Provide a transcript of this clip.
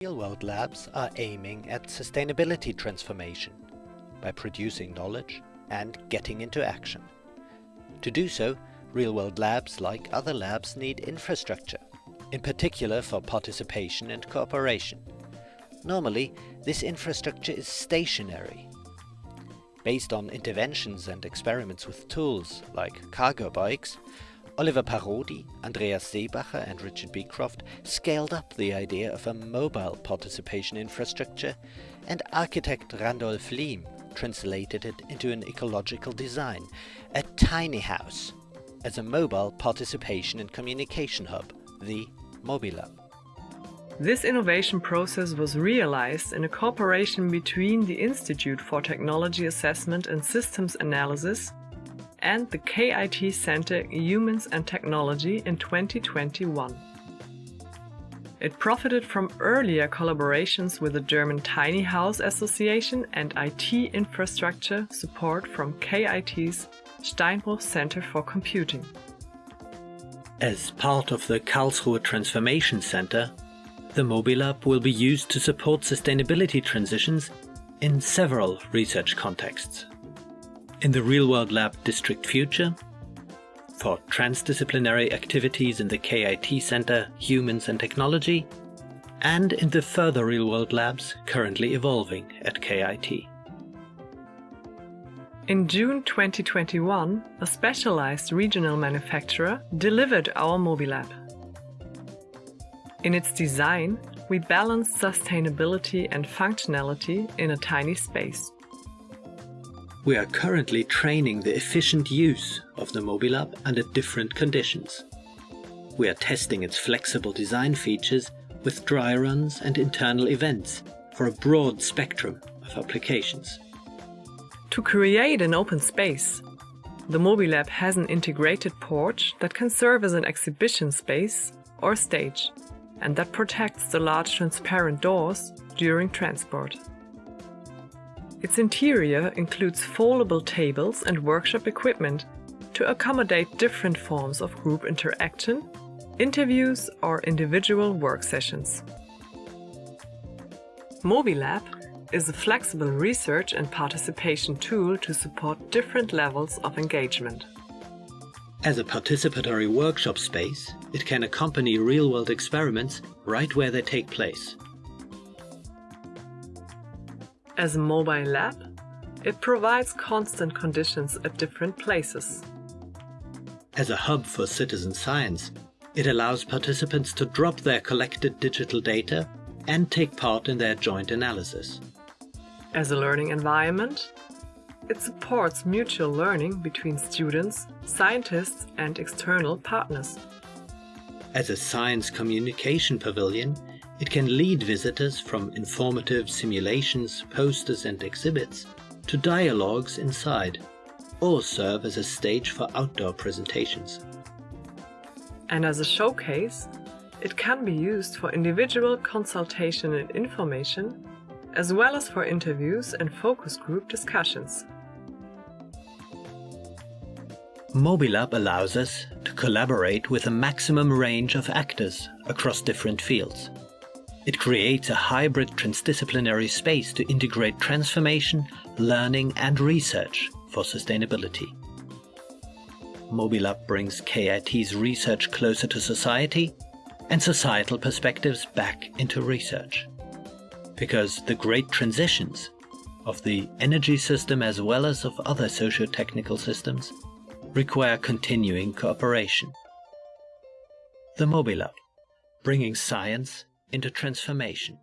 Real-world labs are aiming at sustainability transformation by producing knowledge and getting into action. To do so, real-world labs, like other labs, need infrastructure, in particular for participation and cooperation. Normally, this infrastructure is stationary. Based on interventions and experiments with tools like cargo bikes, Oliver Parodi, Andreas Seebacher and Richard Beecroft scaled up the idea of a mobile participation infrastructure and architect Randolph Lehm translated it into an ecological design, a tiny house, as a mobile participation and communication hub, the Mobilab. This innovation process was realized in a cooperation between the Institute for Technology Assessment and Systems Analysis and the KIT Center Humans and Technology in 2021. It profited from earlier collaborations with the German Tiny House Association and IT infrastructure support from KIT's Steinbuch Center for Computing. As part of the Karlsruhe Transformation Center, the mobile Mobilab will be used to support sustainability transitions in several research contexts in the real-world lab District Future, for transdisciplinary activities in the KIT Center Humans and Technology, and in the further real-world labs currently evolving at KIT. In June 2021, a specialized regional manufacturer delivered our Mobilab. In its design, we balanced sustainability and functionality in a tiny space. We are currently training the efficient use of the Mobilab under different conditions. We are testing its flexible design features with dry runs and internal events for a broad spectrum of applications. To create an open space, the Mobilab has an integrated porch that can serve as an exhibition space or stage, and that protects the large transparent doors during transport. Its interior includes foldable tables and workshop equipment to accommodate different forms of group interaction, interviews or individual work sessions. Mobilab is a flexible research and participation tool to support different levels of engagement. As a participatory workshop space, it can accompany real-world experiments right where they take place. As a mobile lab, it provides constant conditions at different places. As a hub for citizen science, it allows participants to drop their collected digital data and take part in their joint analysis. As a learning environment, it supports mutual learning between students, scientists and external partners. As a science communication pavilion, it can lead visitors from informative simulations, posters and exhibits to dialogues inside, or serve as a stage for outdoor presentations. And as a showcase, it can be used for individual consultation and information, as well as for interviews and focus group discussions. Mobilab allows us to collaborate with a maximum range of actors across different fields. It creates a hybrid transdisciplinary space to integrate transformation, learning and research for sustainability. Mobilab brings KIT's research closer to society and societal perspectives back into research. Because the great transitions of the energy system as well as of other socio-technical systems require continuing cooperation. The Mobilab, bringing science into transformation.